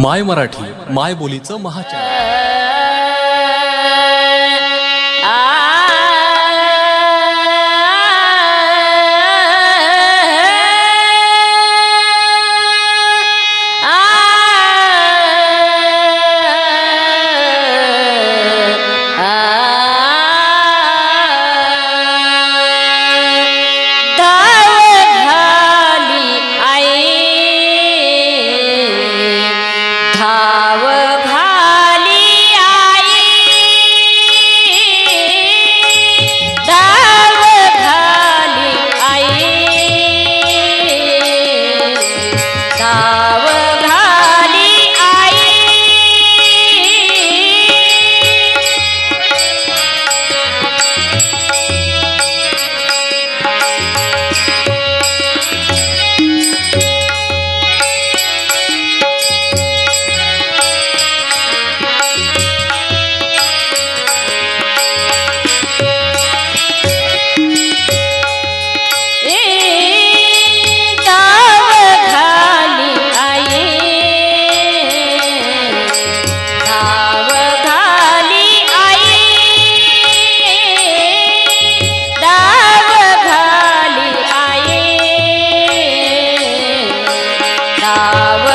माय मराठी माय बोलीचं महाचॅनल love.